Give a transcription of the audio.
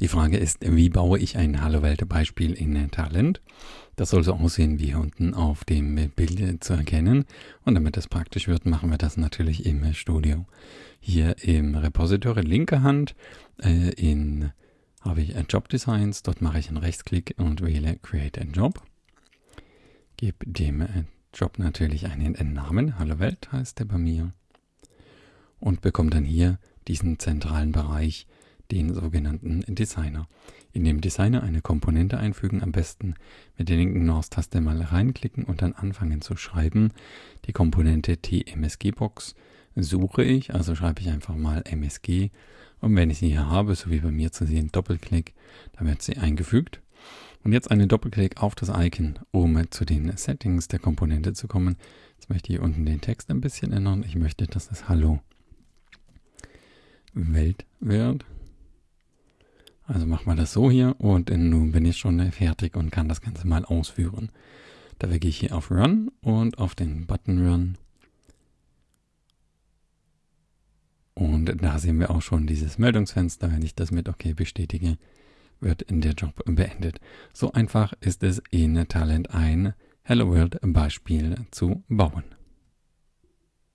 Die Frage ist, wie baue ich ein Hallo Welt Beispiel in Talent? Das soll so aussehen wie unten auf dem Bild zu erkennen. Und damit das praktisch wird, machen wir das natürlich im Studio. Hier im Repository linke Hand äh, in habe ich Job Designs. Dort mache ich einen Rechtsklick und wähle Create a Job. Gebe dem Job natürlich einen Namen. Hallo Welt heißt der bei mir. Und bekomme dann hier diesen zentralen Bereich, den sogenannten Designer. In dem Designer eine Komponente einfügen, am besten mit der linken Maustaste mal reinklicken und dann anfangen zu schreiben. Die Komponente TMSG-Box suche ich, also schreibe ich einfach mal MSG und wenn ich sie hier habe, so wie bei mir zu sehen, Doppelklick, dann wird sie eingefügt. Und jetzt einen Doppelklick auf das Icon, um zu den Settings der Komponente zu kommen. Jetzt möchte ich hier unten den Text ein bisschen ändern. Ich möchte, dass das Hallo Welt wird. Also machen wir das so hier und nun bin ich schon fertig und kann das Ganze mal ausführen. Da gehe ich hier auf Run und auf den Button Run. Und da sehen wir auch schon dieses Meldungsfenster. Wenn ich das mit OK bestätige, wird der Job beendet. So einfach ist es in Talent ein Hello World Beispiel zu bauen.